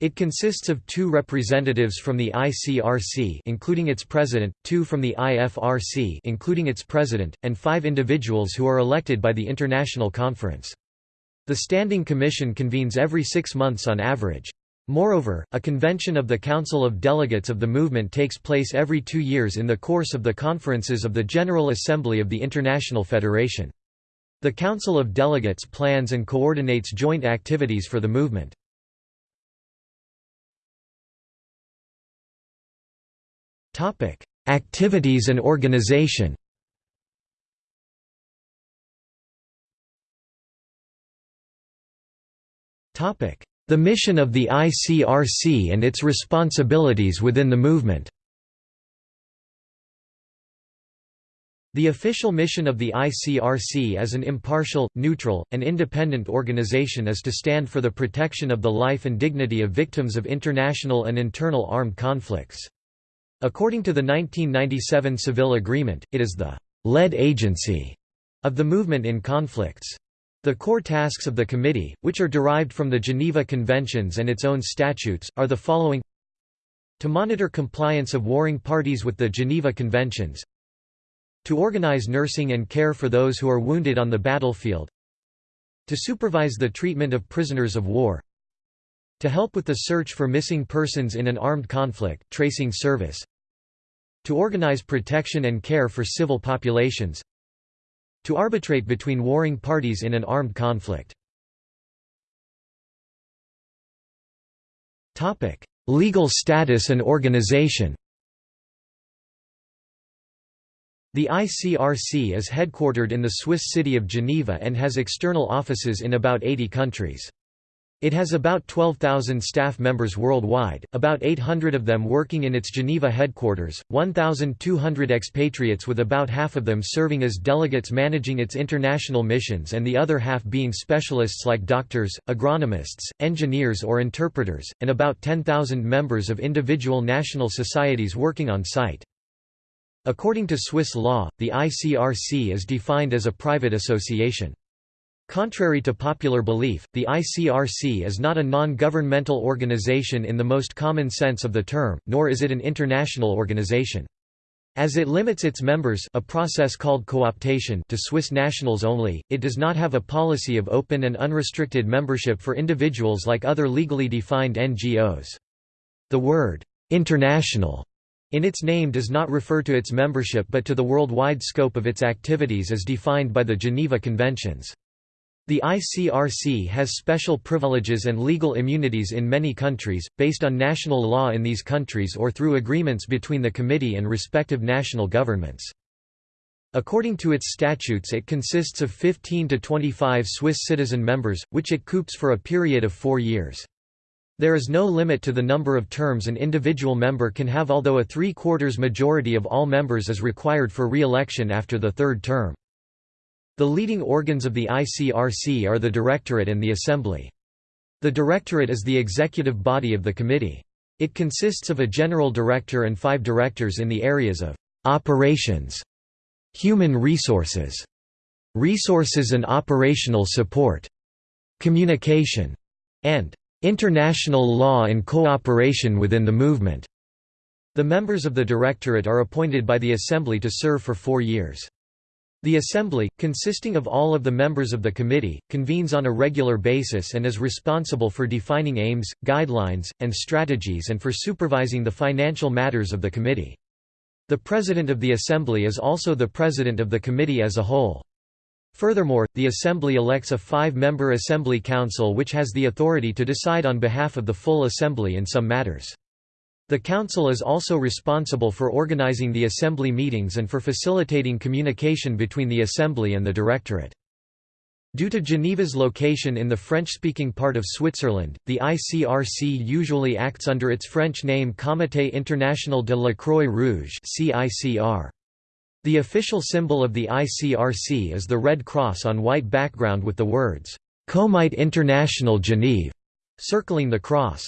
It consists of two representatives from the ICRC including its president, two from the IFRC including its president, and five individuals who are elected by the International Conference. The Standing Commission convenes every six months on average. Moreover, a convention of the Council of Delegates of the movement takes place every two years in the course of the conferences of the General Assembly of the International Federation. The Council of Delegates plans and coordinates joint activities for the movement. Activities and organization Topic: the mission of the ICRC and its responsibilities within the movement The official mission of the ICRC as an impartial, neutral, and independent organization is to stand for the protection of the life and dignity of victims of international and internal armed conflicts. According to the 1997 Seville Agreement, it is the «lead agency» of the movement in conflicts. The core tasks of the committee, which are derived from the Geneva Conventions and its own statutes, are the following. To monitor compliance of warring parties with the Geneva Conventions. To organize nursing and care for those who are wounded on the battlefield. To supervise the treatment of prisoners of war. To help with the search for missing persons in an armed conflict tracing service. To organize protection and care for civil populations to arbitrate between warring parties in an armed conflict Legal status and organization The ICRC is headquartered in the Swiss city of Geneva and has external offices in about 80 countries. It has about 12,000 staff members worldwide, about 800 of them working in its Geneva headquarters, 1,200 expatriates with about half of them serving as delegates managing its international missions and the other half being specialists like doctors, agronomists, engineers or interpreters, and about 10,000 members of individual national societies working on site. According to Swiss law, the ICRC is defined as a private association. Contrary to popular belief, the ICRC is not a non-governmental organization in the most common sense of the term, nor is it an international organization. As it limits its members a process called cooptation to Swiss nationals only, it does not have a policy of open and unrestricted membership for individuals like other legally defined NGOs. The word, "'international' in its name does not refer to its membership but to the worldwide scope of its activities as defined by the Geneva Conventions. The ICRC has special privileges and legal immunities in many countries, based on national law in these countries or through agreements between the committee and respective national governments. According to its statutes it consists of 15 to 25 Swiss citizen members, which it coops for a period of four years. There is no limit to the number of terms an individual member can have although a three-quarters majority of all members is required for re-election after the third term. The leading organs of the ICRC are the Directorate and the Assembly. The Directorate is the executive body of the committee. It consists of a general director and five directors in the areas of operations, human resources, resources and operational support, communication, and International law and cooperation within the movement. The members of the Directorate are appointed by the Assembly to serve for four years. The Assembly, consisting of all of the members of the committee, convenes on a regular basis and is responsible for defining aims, guidelines, and strategies and for supervising the financial matters of the committee. The President of the Assembly is also the President of the committee as a whole. Furthermore, the Assembly elects a five-member Assembly Council which has the authority to decide on behalf of the full Assembly in some matters. The Council is also responsible for organizing the Assembly meetings and for facilitating communication between the Assembly and the Directorate. Due to Geneva's location in the French-speaking part of Switzerland, the ICRC usually acts under its French name Comité International de la Croix Rouge. The official symbol of the ICRC is the red cross on white background with the words, Comite International Genève, circling the cross.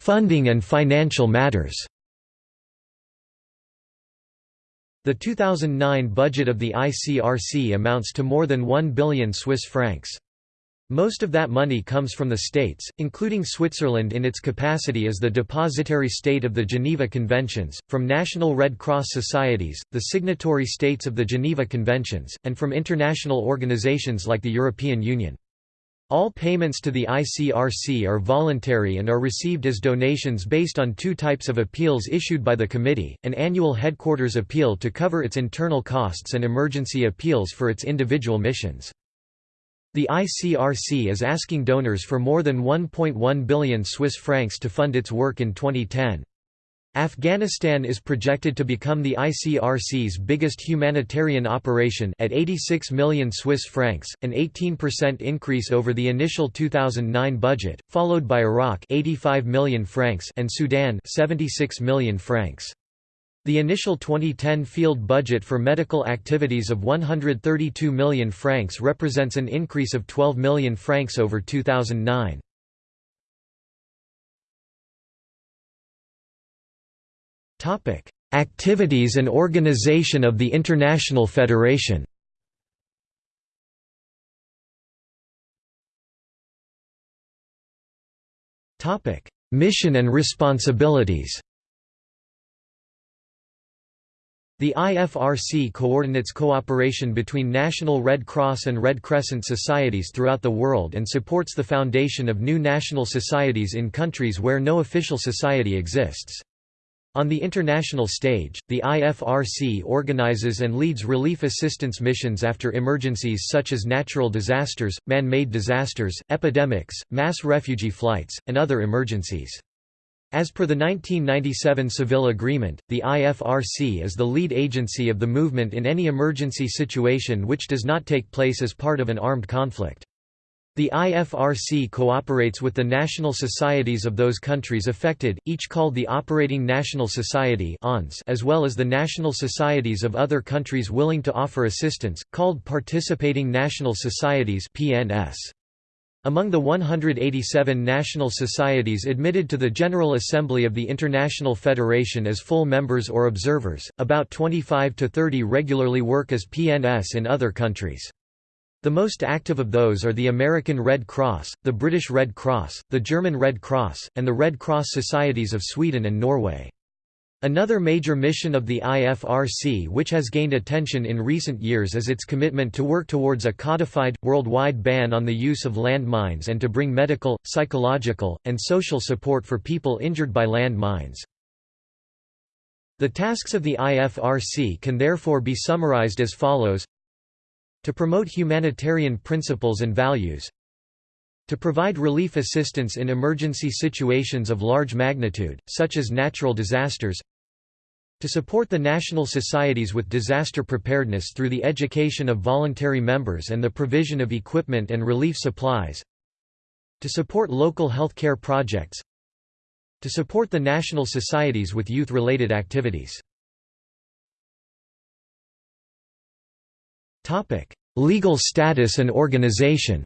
Funding and financial matters The 2009 budget of the ICRC amounts to more than 1 billion Swiss francs. Most of that money comes from the states, including Switzerland in its capacity as the depositary state of the Geneva Conventions, from national Red Cross societies, the signatory states of the Geneva Conventions, and from international organizations like the European Union. All payments to the ICRC are voluntary and are received as donations based on two types of appeals issued by the committee, an annual headquarters appeal to cover its internal costs and emergency appeals for its individual missions. The ICRC is asking donors for more than 1.1 billion Swiss francs to fund its work in 2010. Afghanistan is projected to become the ICRC's biggest humanitarian operation at 86 million Swiss francs, an 18% increase over the initial 2009 budget, followed by Iraq 85 million francs and Sudan 76 million francs. The initial 2010 field budget for medical activities of 132 million francs represents an increase of 12 million francs over 2009. Activities and organization of the International Federation Topic: Mission and responsibilities The IFRC coordinates cooperation between National Red Cross and Red Crescent societies throughout the world and supports the foundation of new national societies in countries where no official society exists. On the international stage, the IFRC organizes and leads relief assistance missions after emergencies such as natural disasters, man-made disasters, epidemics, mass refugee flights, and other emergencies. As per the 1997 Seville Agreement, the IFRC is the lead agency of the movement in any emergency situation which does not take place as part of an armed conflict. The IFRC cooperates with the national societies of those countries affected, each called the Operating National Society as well as the national societies of other countries willing to offer assistance, called Participating National Societies Among the 187 national societies admitted to the General Assembly of the International Federation as full members or observers, about 25 to 30 regularly work as PNS in other countries. The most active of those are the American Red Cross, the British Red Cross, the German Red Cross, and the Red Cross Societies of Sweden and Norway. Another major mission of the IFRC which has gained attention in recent years is its commitment to work towards a codified, worldwide ban on the use of landmines and to bring medical, psychological, and social support for people injured by landmines. The tasks of the IFRC can therefore be summarized as follows to promote humanitarian principles and values to provide relief assistance in emergency situations of large magnitude, such as natural disasters to support the national societies with disaster preparedness through the education of voluntary members and the provision of equipment and relief supplies to support local health care projects to support the national societies with youth-related activities Legal status and organization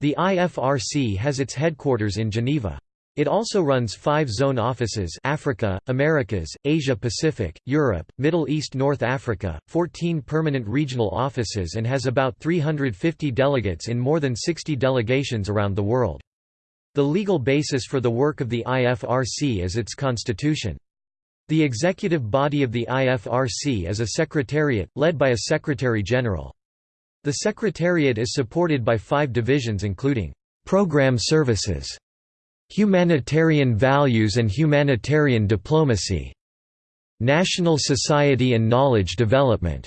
The IFRC has its headquarters in Geneva. It also runs five zone offices Africa, Americas, Asia-Pacific, Europe, Middle East North Africa, 14 permanent regional offices and has about 350 delegates in more than 60 delegations around the world. The legal basis for the work of the IFRC is its constitution. The executive body of the IFRC is a secretariat, led by a secretary-general. The secretariat is supported by five divisions including Program Services, Humanitarian Values and Humanitarian Diplomacy, National Society and Knowledge Development,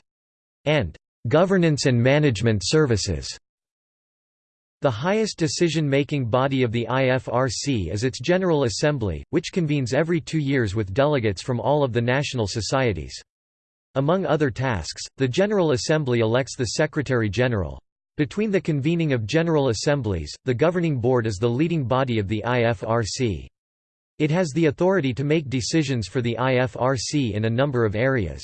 and Governance and Management Services. The highest decision-making body of the IFRC is its General Assembly, which convenes every two years with delegates from all of the national societies. Among other tasks, the General Assembly elects the Secretary-General. Between the convening of General Assemblies, the Governing Board is the leading body of the IFRC. It has the authority to make decisions for the IFRC in a number of areas.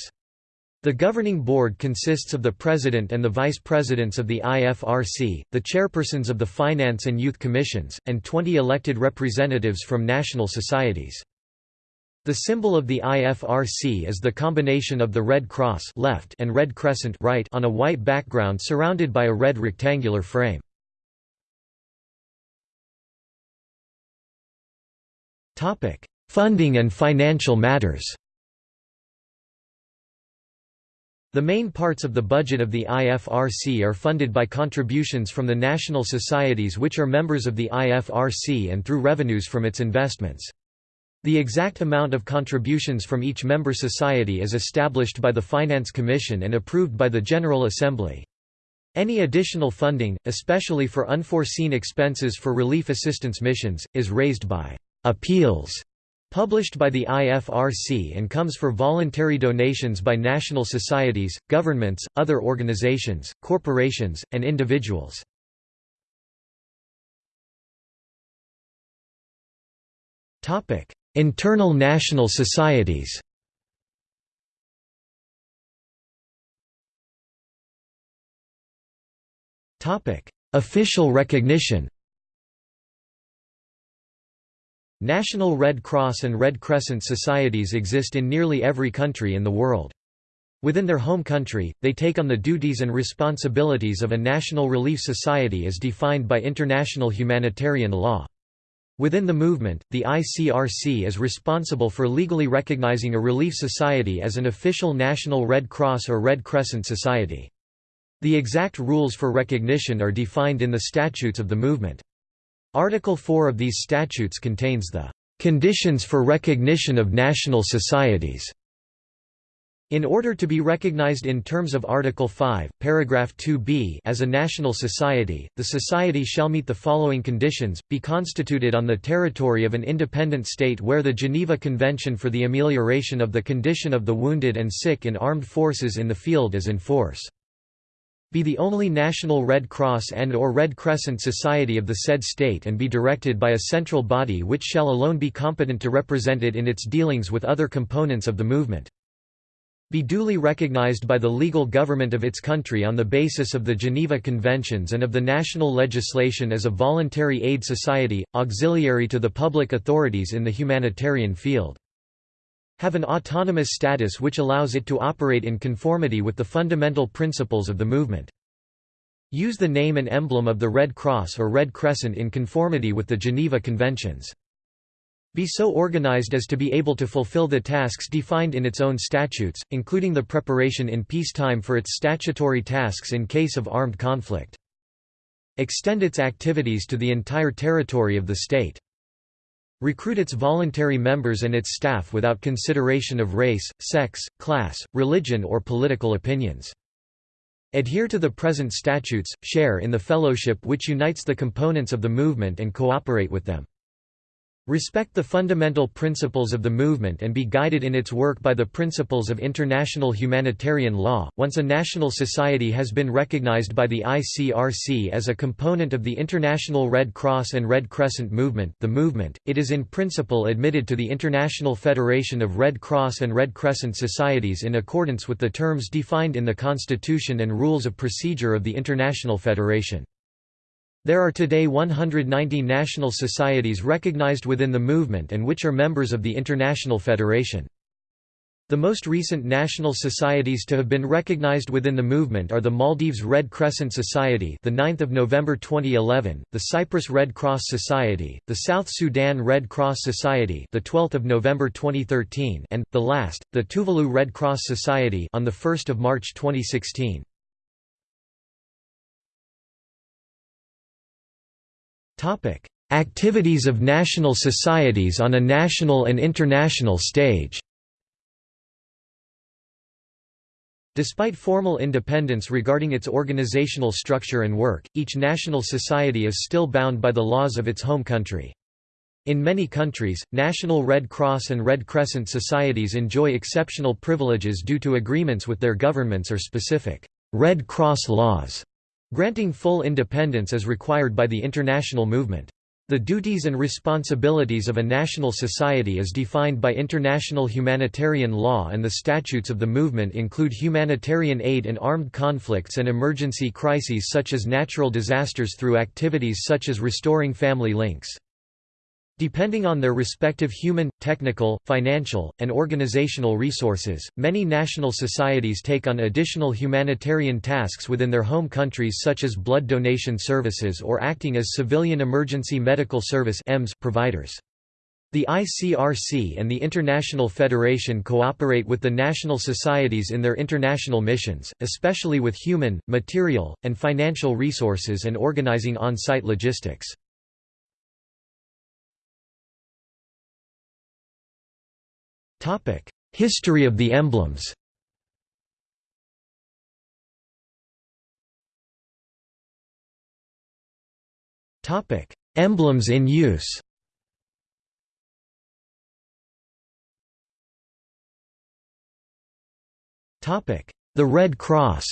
The governing board consists of the president and the vice presidents of the IFRC, the chairpersons of the finance and youth commissions, and 20 elected representatives from national societies. The symbol of the IFRC is the combination of the red cross left and red crescent right on a white background surrounded by a red rectangular frame. Funding and financial matters The main parts of the budget of the IFRC are funded by contributions from the national societies which are members of the IFRC and through revenues from its investments. The exact amount of contributions from each member society is established by the Finance Commission and approved by the General Assembly. Any additional funding, especially for unforeseen expenses for relief assistance missions, is raised by appeals published by the IFRC and comes for voluntary donations by national societies, governments, other organizations, corporations, and individuals. Internal national societies Official recognition National Red Cross and Red Crescent societies exist in nearly every country in the world. Within their home country, they take on the duties and responsibilities of a national relief society as defined by international humanitarian law. Within the movement, the ICRC is responsible for legally recognizing a relief society as an official national Red Cross or Red Crescent society. The exact rules for recognition are defined in the statutes of the movement. Article 4 of these statutes contains the "...conditions for recognition of national societies." In order to be recognized in terms of Article 5, paragraph 2b as a national society, the society shall meet the following conditions, be constituted on the territory of an independent state where the Geneva Convention for the Amelioration of the Condition of the Wounded and Sick in Armed Forces in the Field is in force be the only national Red Cross and or Red Crescent society of the said state and be directed by a central body which shall alone be competent to represent it in its dealings with other components of the movement. Be duly recognized by the legal government of its country on the basis of the Geneva Conventions and of the national legislation as a voluntary aid society, auxiliary to the public authorities in the humanitarian field have an autonomous status which allows it to operate in conformity with the fundamental principles of the movement. Use the name and emblem of the Red Cross or Red Crescent in conformity with the Geneva Conventions. Be so organized as to be able to fulfill the tasks defined in its own statutes, including the preparation in peacetime for its statutory tasks in case of armed conflict. Extend its activities to the entire territory of the state. Recruit its voluntary members and its staff without consideration of race, sex, class, religion or political opinions. Adhere to the present statutes, share in the fellowship which unites the components of the movement and cooperate with them. Respect the fundamental principles of the movement and be guided in its work by the principles of international humanitarian law. Once a national society has been recognized by the ICRC as a component of the International Red Cross and Red Crescent movement, the movement, it is in principle admitted to the International Federation of Red Cross and Red Crescent Societies in accordance with the terms defined in the Constitution and rules of procedure of the International Federation. There are today 190 national societies recognized within the movement and which are members of the International Federation. The most recent national societies to have been recognized within the movement are the Maldives Red Crescent Society, the 9th of November 2011, the Cyprus Red Cross Society, the South Sudan Red Cross Society, the 12th of November 2013, and the last, the Tuvalu Red Cross Society on the 1st of March 2016. Activities of national societies on a national and international stage. Despite formal independence regarding its organizational structure and work, each national society is still bound by the laws of its home country. In many countries, National Red Cross and Red Crescent societies enjoy exceptional privileges due to agreements with their governments or specific Red Cross laws granting full independence as required by the international movement. The duties and responsibilities of a national society as defined by international humanitarian law and the statutes of the movement include humanitarian aid in armed conflicts and emergency crises such as natural disasters through activities such as restoring family links. Depending on their respective human, technical, financial, and organizational resources, many national societies take on additional humanitarian tasks within their home countries such as blood donation services or acting as civilian emergency medical service providers. The ICRC and the International Federation cooperate with the national societies in their international missions, especially with human, material, and financial resources and organizing on-site logistics. Topic: History of the emblems. Topic: Emblems in use. Topic: The Red Cross.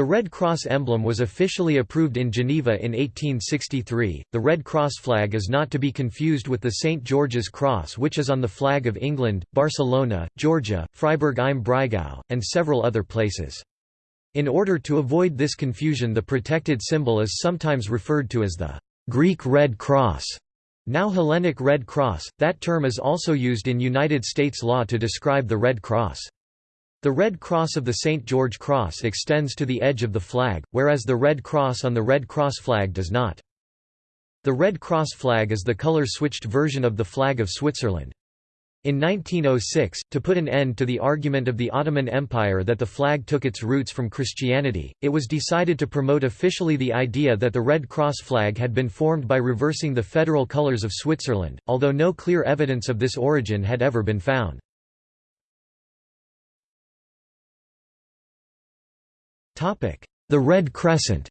The Red Cross emblem was officially approved in Geneva in 1863. The Red Cross flag is not to be confused with the St. George's Cross, which is on the flag of England, Barcelona, Georgia, Freiburg im Breisgau, and several other places. In order to avoid this confusion, the protected symbol is sometimes referred to as the Greek Red Cross, now Hellenic Red Cross. That term is also used in United States law to describe the Red Cross. The Red Cross of the St. George Cross extends to the edge of the flag, whereas the Red Cross on the Red Cross flag does not. The Red Cross flag is the color-switched version of the flag of Switzerland. In 1906, to put an end to the argument of the Ottoman Empire that the flag took its roots from Christianity, it was decided to promote officially the idea that the Red Cross flag had been formed by reversing the federal colors of Switzerland, although no clear evidence of this origin had ever been found. The Red Crescent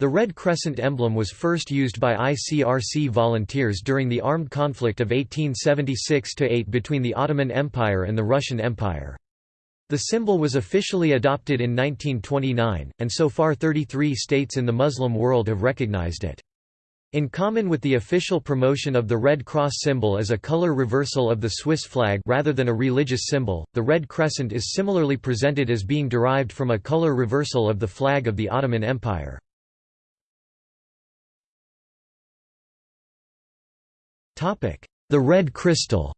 The Red Crescent emblem was first used by ICRC volunteers during the armed conflict of 1876–8 between the Ottoman Empire and the Russian Empire. The symbol was officially adopted in 1929, and so far 33 states in the Muslim world have recognized it. In common with the official promotion of the Red Cross symbol as a color reversal of the Swiss flag rather than a religious symbol, the Red Crescent is similarly presented as being derived from a color reversal of the flag of the Ottoman Empire. The Red Crystal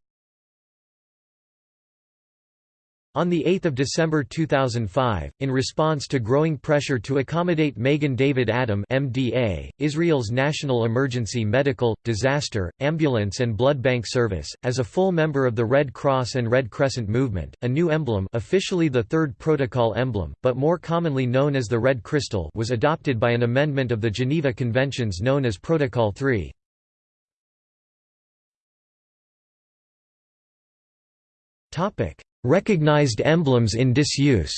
On 8 December 2005, in response to growing pressure to accommodate Magen David Adom MDA, Israel's National Emergency Medical, Disaster, Ambulance and Blood Bank Service, as a full member of the Red Cross and Red Crescent movement, a new emblem officially the third protocol emblem, but more commonly known as the Red Crystal was adopted by an amendment of the Geneva Conventions known as Protocol 3. Topic Recognized emblems in disuse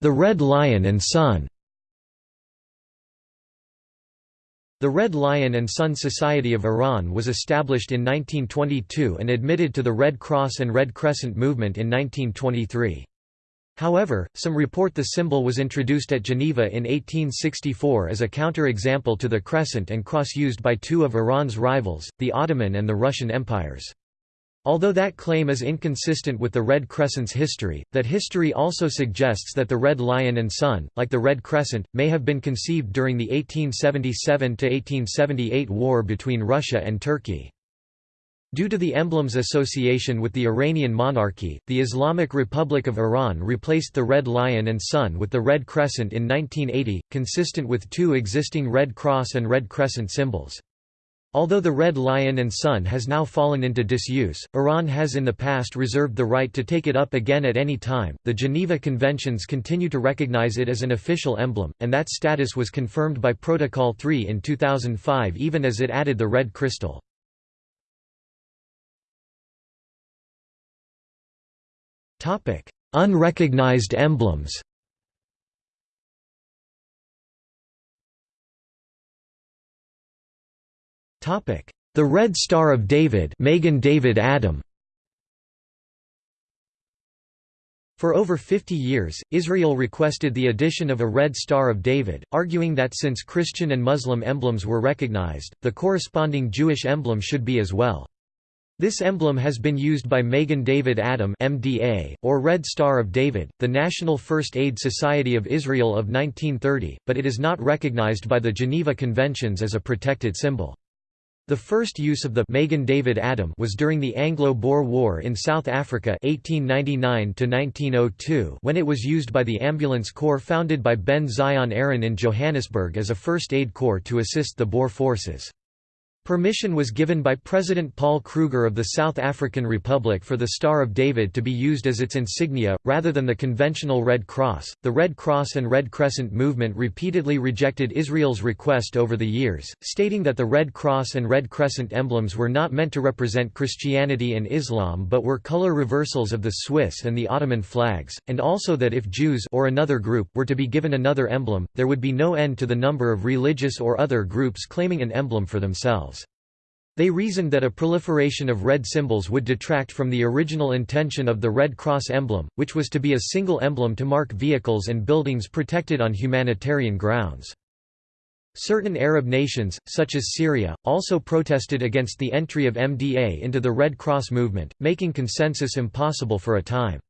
The Red Lion and Sun The Red Lion and Sun Society of Iran was established in 1922 and admitted to the Red Cross and Red Crescent movement in 1923. However, some report the symbol was introduced at Geneva in 1864 as a counter-example to the crescent and cross used by two of Iran's rivals, the Ottoman and the Russian empires. Although that claim is inconsistent with the Red Crescent's history, that history also suggests that the Red Lion and Sun, like the Red Crescent, may have been conceived during the 1877–1878 war between Russia and Turkey. Due to the emblem's association with the Iranian monarchy, the Islamic Republic of Iran replaced the Red Lion and Sun with the Red Crescent in 1980, consistent with two existing Red Cross and Red Crescent symbols. Although the Red Lion and Sun has now fallen into disuse, Iran has in the past reserved the right to take it up again at any time. The Geneva Conventions continue to recognize it as an official emblem, and that status was confirmed by Protocol 3 in 2005 even as it added the red crystal. Topic: Unrecognized emblems. Topic: The Red Star of David, Magen David Adom. For over 50 years, Israel requested the addition of a Red Star of David, arguing that since Christian and Muslim emblems were recognized, the corresponding Jewish emblem should be as well. This emblem has been used by Magen David Adom MDA, or Red Star of David, the National First Aid Society of Israel of 1930, but it is not recognized by the Geneva Conventions as a protected symbol. The first use of the Magen David Adom was during the Anglo-Boer War in South Africa 1899 when it was used by the Ambulance Corps founded by Ben Zion Aaron in Johannesburg as a first aid corps to assist the Boer forces. Permission was given by President Paul Kruger of the South African Republic for the Star of David to be used as its insignia, rather than the conventional Red Cross. The Red Cross and Red Crescent movement repeatedly rejected Israel's request over the years, stating that the Red Cross and Red Crescent emblems were not meant to represent Christianity and Islam but were color reversals of the Swiss and the Ottoman flags, and also that if Jews or another group were to be given another emblem, there would be no end to the number of religious or other groups claiming an emblem for themselves. They reasoned that a proliferation of red symbols would detract from the original intention of the Red Cross emblem, which was to be a single emblem to mark vehicles and buildings protected on humanitarian grounds. Certain Arab nations, such as Syria, also protested against the entry of MDA into the Red Cross movement, making consensus impossible for a time.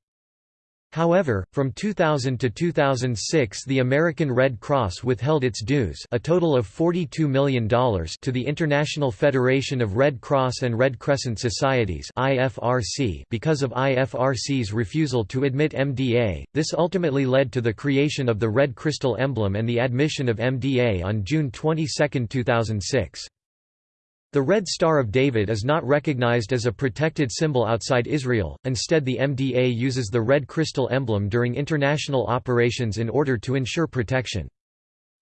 However, from 2000 to 2006 the American Red Cross withheld its dues a total of $42 million to the International Federation of Red Cross and Red Crescent Societies because of IFRC's refusal to admit MDA. This ultimately led to the creation of the Red Crystal emblem and the admission of MDA on June 22, 2006. The Red Star of David is not recognized as a protected symbol outside Israel, instead the MDA uses the red crystal emblem during international operations in order to ensure protection.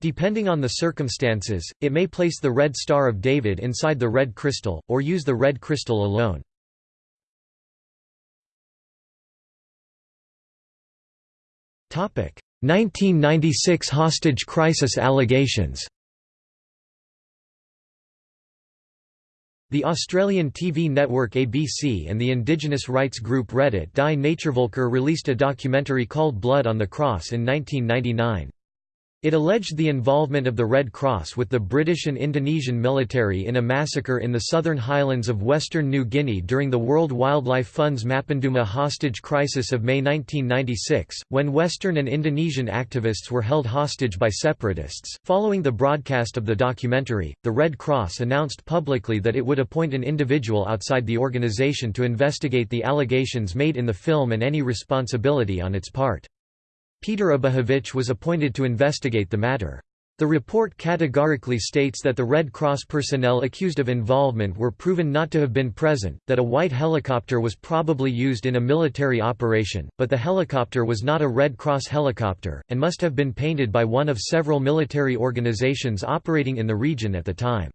Depending on the circumstances, it may place the Red Star of David inside the red crystal, or use the red crystal alone. Topic: 1996 hostage crisis allegations. The Australian TV network ABC and the indigenous rights group Rettet die Naturvölker released a documentary called Blood on the Cross in 1999. It alleged the involvement of the Red Cross with the British and Indonesian military in a massacre in the southern highlands of western New Guinea during the World Wildlife Fund's Mapenduma hostage crisis of May 1996, when Western and Indonesian activists were held hostage by separatists. Following the broadcast of the documentary, the Red Cross announced publicly that it would appoint an individual outside the organization to investigate the allegations made in the film and any responsibility on its part. Peter Abahovich was appointed to investigate the matter. The report categorically states that the Red Cross personnel accused of involvement were proven not to have been present, that a white helicopter was probably used in a military operation, but the helicopter was not a Red Cross helicopter, and must have been painted by one of several military organizations operating in the region at the time.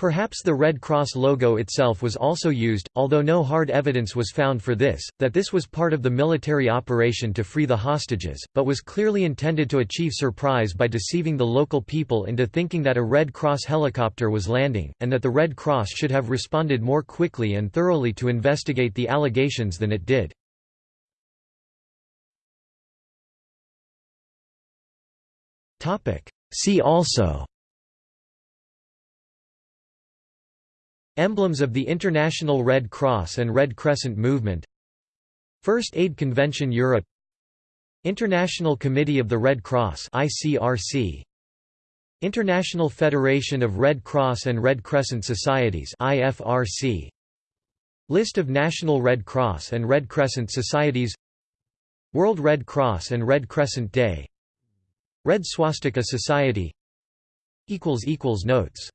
Perhaps the Red Cross logo itself was also used, although no hard evidence was found for this, that this was part of the military operation to free the hostages, but was clearly intended to achieve surprise by deceiving the local people into thinking that a Red Cross helicopter was landing, and that the Red Cross should have responded more quickly and thoroughly to investigate the allegations than it did. See also Emblems of the International Red Cross and Red Crescent Movement. First Aid Convention Europe. International Committee of the Red Cross ICRC International Federation of Red Cross and Red Crescent Societies IFRC List of National Red Cross and Red Crescent Societies. World Red Cross and Red Crescent Day. Red Swastika Society. Notes